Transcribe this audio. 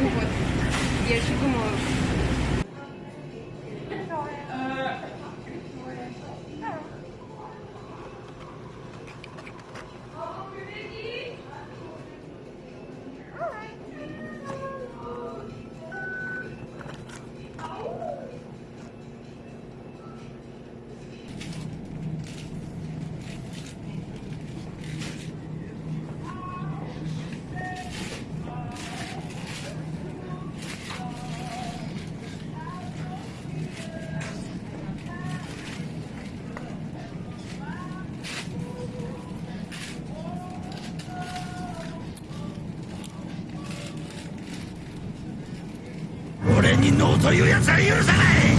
Ну вот, я еще думаю, に脳というやつは許さない